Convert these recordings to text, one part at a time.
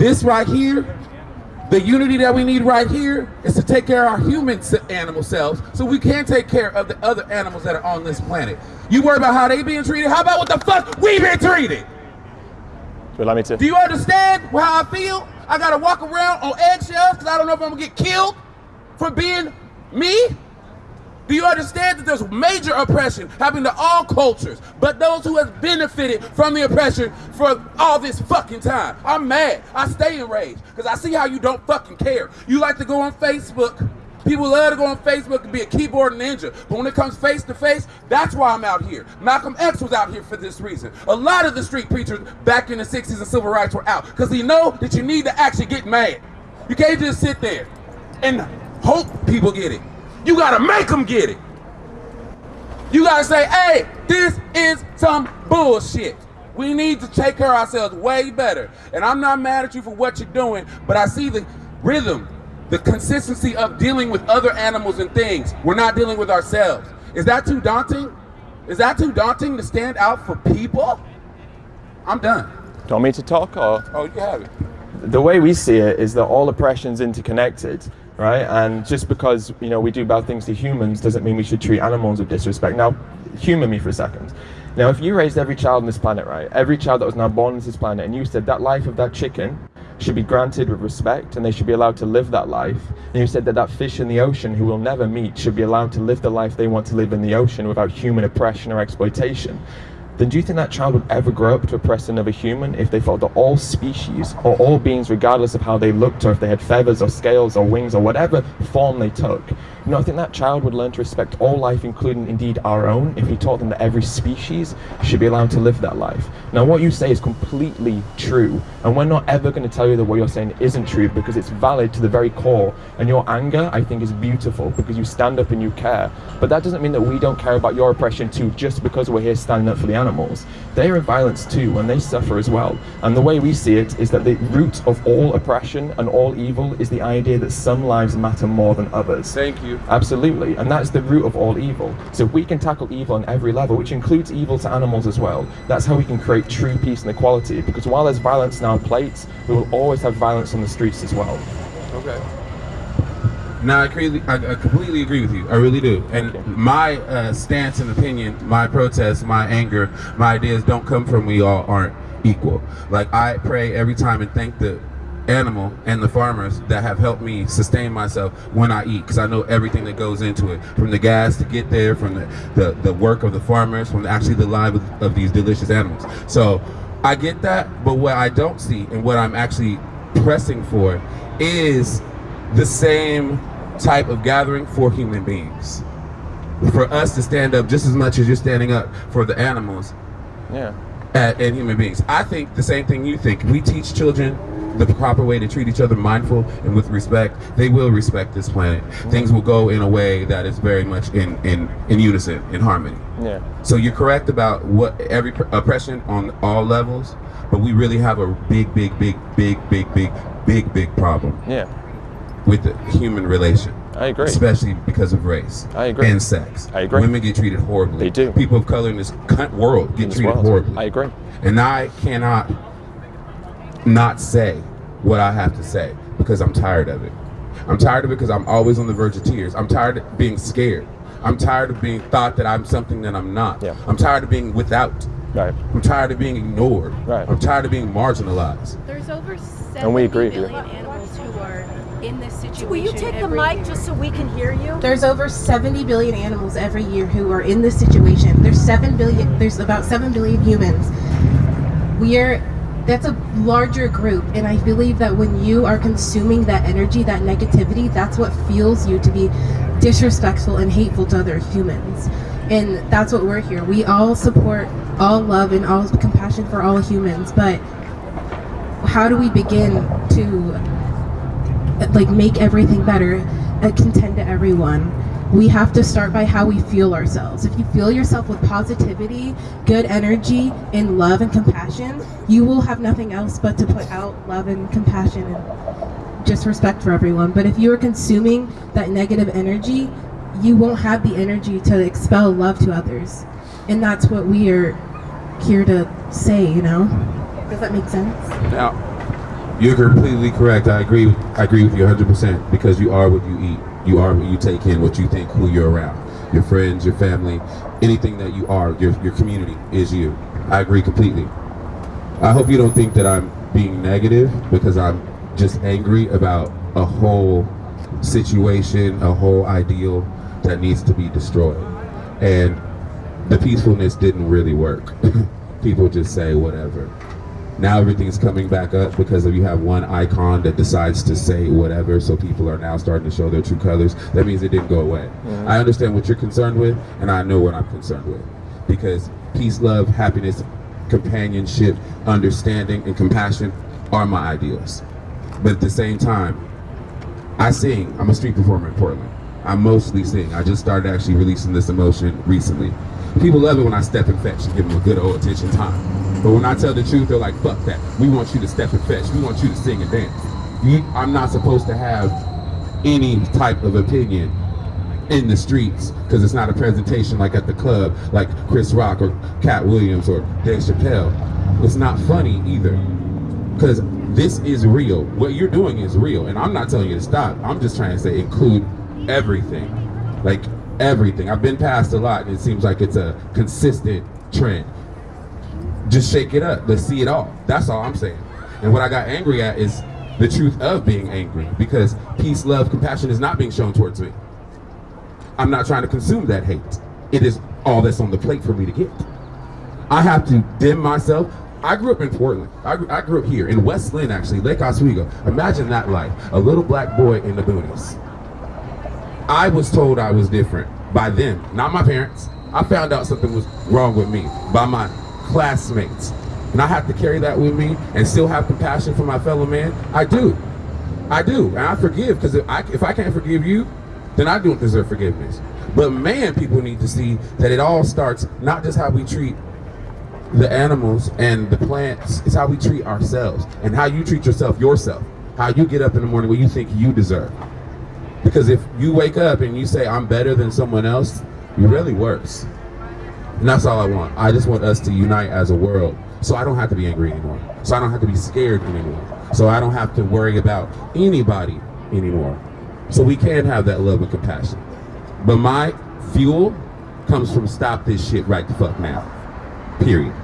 this right here, the unity that we need right here is to take care of our human animal selves so we can take care of the other animals that are on this planet. You worry about how they being treated? How about what the fuck we been treated? Allow me to? Do you understand how I feel? I gotta walk around on eggshells because I don't know if I'm gonna get killed for being me? Do you understand that there's major oppression happening to all cultures, but those who have benefited from the oppression for all this fucking time? I'm mad. I stay enraged because I see how you don't fucking care. You like to go on Facebook. People love to go on Facebook and be a keyboard ninja, but when it comes face to face, that's why I'm out here. Malcolm X was out here for this reason. A lot of the street preachers back in the 60s and civil rights were out because they know that you need to actually get mad. You can't just sit there and hope people get it. You gotta make them get it. You gotta say, hey, this is some bullshit. We need to take care of ourselves way better. And I'm not mad at you for what you're doing, but I see the rhythm, the consistency of dealing with other animals and things. We're not dealing with ourselves. Is that too daunting? Is that too daunting to stand out for people? I'm done. Do you want me to talk or? Oh, you have it. The way we see it is that all oppression's interconnected right? And just because you know we do bad things to humans doesn't mean we should treat animals with disrespect. Now, humor me for a second. Now, if you raised every child on this planet, right, every child that was now born on this planet, and you said that life of that chicken should be granted with respect and they should be allowed to live that life, and you said that that fish in the ocean who will never meet should be allowed to live the life they want to live in the ocean without human oppression or exploitation, then do you think that child would ever grow up to oppress another human if they felt that all species or all beings, regardless of how they looked or if they had feathers or scales or wings or whatever form they took, you know, I think that child would learn to respect all life, including indeed our own, if we taught them that every species should be allowed to live that life. Now, what you say is completely true, and we're not ever going to tell you that what you're saying isn't true because it's valid to the very core. And your anger, I think, is beautiful because you stand up and you care. But that doesn't mean that we don't care about your oppression too, just because we're here standing up for the animals. They are in violence too, and they suffer as well. And the way we see it is that the root of all oppression and all evil is the idea that some lives matter more than others. Thank you. Absolutely, and that's the root of all evil. So if we can tackle evil on every level, which includes evil to animals as well, that's how we can create true peace and equality. Because while there's violence in our plates, we will always have violence on the streets as well. Okay. Now I, completely, I, I completely agree with you. I really do. And my uh, stance and opinion, my protest, my anger, my ideas don't come from we all aren't equal. Like I pray every time and thank the animal and the farmers that have helped me sustain myself when I eat because I know everything that goes into it. From the gas to get there from the, the, the work of the farmers from actually the life of, of these delicious animals. So I get that but what I don't see and what I'm actually pressing for is the same type of gathering for human beings. For us to stand up just as much as you're standing up for the animals yeah. and human beings. I think the same thing you think. We teach children the proper way to treat each other mindful and with respect, they will respect this planet. Things will go in a way that is very much in, in, in unison, in harmony. Yeah. So you're correct about what every oppression on all levels, but we really have a big, big, big, big, big, big, big, big problem. Yeah. With the human relation. I agree. Especially because of race. I agree. And sex. I agree. Women get treated horribly. They do. People of color in this world get treated world. horribly. I agree. And I cannot not say what I have to say because I'm tired of it. I'm tired of it because I'm always on the verge of tears. I'm tired of being scared. I'm tired of being thought that I'm something that I'm not. Yeah. I'm tired of being without. Right. I'm tired of being ignored. Right. I'm tired of being marginalized. There's over 70 And we agree with you. billion animals who are in this situation. Will you take the mic year. just so we can hear you? There's over 70 billion animals every year who are in this situation. There's 7 billion there's about 7 billion humans. We are that's a larger group and I believe that when you are consuming that energy, that negativity, that's what fuels you to be disrespectful and hateful to other humans. And that's what we're here. We all support all love and all compassion for all humans, but how do we begin to like make everything better and contend to everyone? We have to start by how we feel ourselves. If you feel yourself with positivity, good energy, and love and compassion, you will have nothing else but to put out love and compassion and just respect for everyone. But if you are consuming that negative energy, you won't have the energy to expel love to others. And that's what we are here to say, you know? Does that make sense? Now, You're completely correct. I agree. I agree with you 100% because you are what you eat. You are what you take in, what you think, who you're around. Your friends, your family, anything that you are, your, your community is you. I agree completely. I hope you don't think that I'm being negative because I'm just angry about a whole situation, a whole ideal that needs to be destroyed. And the peacefulness didn't really work. People just say whatever. Now everything's coming back up because if you have one icon that decides to say whatever, so people are now starting to show their true colors, that means it didn't go away. I understand what you're concerned with, and I know what I'm concerned with. Because peace, love, happiness, companionship, understanding, and compassion are my ideals. But at the same time, I sing. I'm a street performer in Portland. I mostly sing. I just started actually releasing this emotion recently. People love it when I step and fetch and give them a good old attention time. But when I tell the truth, they're like, fuck that. We want you to step and fetch. We want you to sing and dance. You, I'm not supposed to have any type of opinion in the streets because it's not a presentation like at the club, like Chris Rock or Katt Williams or Dave Chappelle. It's not funny either because this is real. What you're doing is real, and I'm not telling you to stop. I'm just trying to say include everything, like everything. I've been past a lot, and it seems like it's a consistent trend. Just shake it up. Let's see it all. That's all I'm saying. And what I got angry at is the truth of being angry because peace, love, compassion is not being shown towards me. I'm not trying to consume that hate. It is all that's on the plate for me to get. I have to dim myself. I grew up in Portland. I grew, I grew up here in West Linn, actually, Lake Oswego. Imagine that life. A little black boy in the boonies. I was told I was different by them, not my parents. I found out something was wrong with me by my classmates. And I have to carry that with me and still have compassion for my fellow man. I do. I do. And I forgive because if I, if I can't forgive you, then I don't deserve forgiveness. But man, people need to see that it all starts not just how we treat the animals and the plants, it's how we treat ourselves and how you treat yourself, yourself. How you get up in the morning what you think you deserve. Because if you wake up and you say, I'm better than someone else, you're really worse. And that's all I want. I just want us to unite as a world so I don't have to be angry anymore. So I don't have to be scared anymore. So I don't have to worry about anybody anymore. So we can have that love and compassion. But my fuel comes from stop this shit right the fuck now. Period.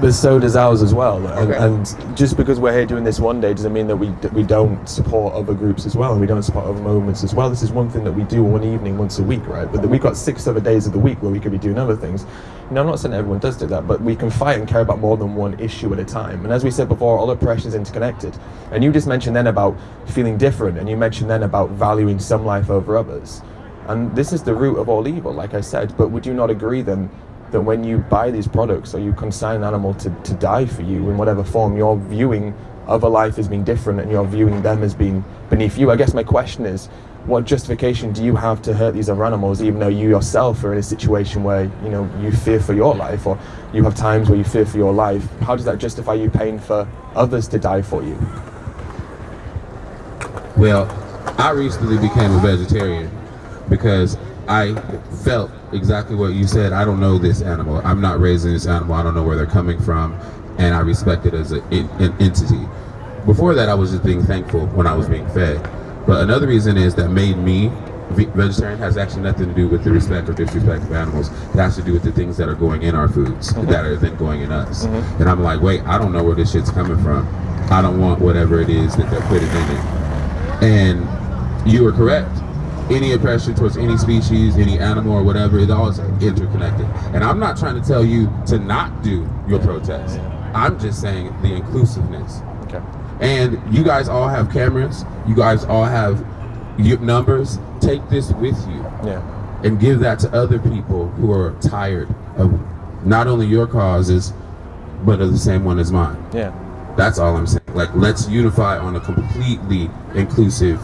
But so does ours as well. And, Okay. and just because we're here doing this one day doesn't mean that we we don't support other groups as well, and we don't support other moments as well. This is one thing that we do one evening once a week, right? But we've got six other days of the week where we could be doing other things. You know, I'm not saying everyone does do that, but we can fight and care about more than one issue at a time. And as we said before, all oppression is interconnected. And you just mentioned then about feeling different, and you mentioned then about valuing some life over others. And this is the root of all evil, like I said. But would you not agree then that when you buy these products or you consign an animal to, to die for you in whatever form, you're viewing other life as being different and you're viewing them as being beneath you? I guess my question is, what justification do you have to hurt these other animals, even though you yourself are in a situation where you know you fear for your life, or you have times where you fear for your life? How does that justify you paying for others to die for you? Well, I recently became a vegetarian because I felt exactly what you said. I don't know this animal. I'm not raising this animal. I don't know where they're coming from, and I respect it as a, an entity. Before that, I was just being thankful when I was being fed. But another reason is that made me vegetarian has actually nothing to do with the respect or disrespect of animals. It has to do with the things that are going in our foods uh-huh. that are then going in us. Uh-huh. And I'm like, wait, I don't know where this shit's coming from. I don't want whatever it is that they're putting in it. And you are correct. Any oppression towards any species, any animal or whatever, it all is interconnected. And I'm not trying to tell you to not do your protest. I'm just saying the inclusiveness. Okay. And you guys all have cameras. You guys all have numbers. Take this with you Yeah. and give that to other people who are tired of not only your causes, but of the same one as mine. Yeah. That's all I'm saying. Like, let's unify on a completely inclusive,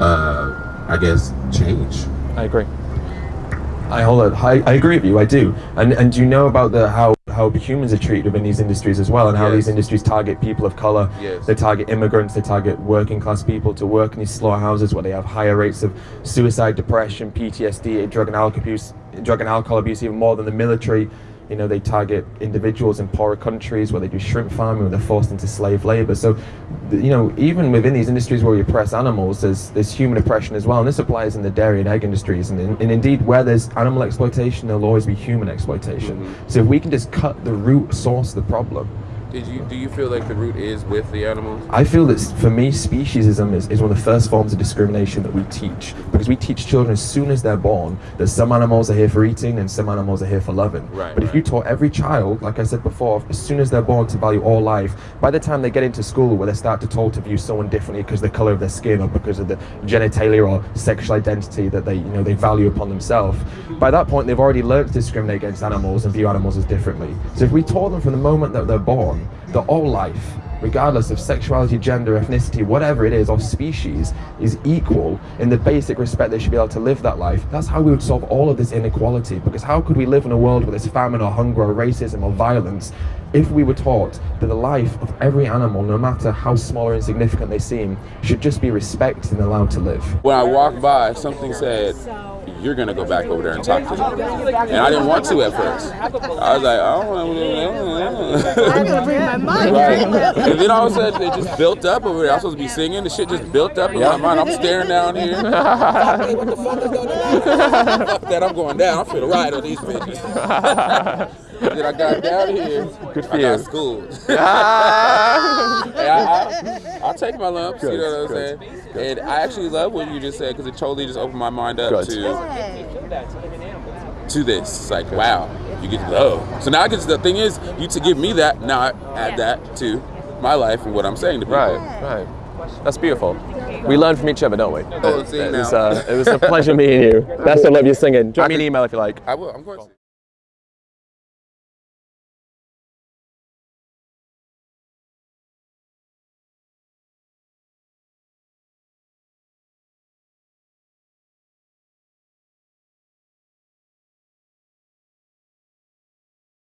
uh, I guess, change. I agree. I hold I, I agree with you. I do. And and do you know about the how how humans are treated within these industries as well, and how Yes. these industries target people of color? Yes. They target immigrants. They target working class people to work in these slaughterhouses where they have higher rates of suicide, depression, PTSD, drug and alcohol abuse, drug and alcohol abuse, even more than the military. You know they target individuals in poorer countries where they do shrimp farming, where they're forced into slave labor. So, you know, even within these industries where we oppress animals, there's there's human oppression as well, and this applies in the dairy and egg industries. And, in, and indeed, where there's animal exploitation, there'll always be human exploitation. Mm-hmm. So if we can just cut the root source of the problem, Did you do you feel like the root is with the animals? I feel that for me, speciesism is, is one of the first forms of discrimination that we teach because we teach children as soon as they're born that some animals are here for eating and some animals are here for loving. Right, but if you taught every child, like I said before, as soon as they're born to value all life, by the time they get into school where they start to told to view someone differently because of the color of their skin or because of the genitalia or sexual identity that they you know they value upon themselves, by that point they've already learned to discriminate against animals and view animals as differently. So if we taught them from the moment that they're born that all life regardless of sexuality, gender, ethnicity, whatever it is, or species, is equal in the basic respect they should be able to live that life, that's how we would solve all of this inequality. Because how could we live in a world where there's famine or hunger or racism or violence if we were taught that the life of every animal, no matter how small or insignificant they seem, should just be respected and allowed to live? When I walked by, something said, "You're gonna go back over there and talk to them," and I didn't want to at first. I was like, "I don't want to." I'm gonna bring my mind. Right. And then all of a sudden it just built up over there. I was supposed to be singing. The shit just built up in my mind. I'm staring down here. What the fuck is going on? Fuck that. I'm going down. I'm finna ride on these bitches. then I got down here. Good for I got you. schooled. hey, I, I, will take my lumps. you know what I'm Good, saying? And I actually love what you just said because it totally just opened my mind up Good. to to this. It's like, wow, you get love. So now I get the thing is, you to give me that, now I add that to my life and what I'm saying to people. Right, right. That's beautiful. We learn from each other, don't we? Oh, see it, was, uh, it was a pleasure meeting you. Best of luck with your singing. Drop me an email if you like. I will. I'm going to.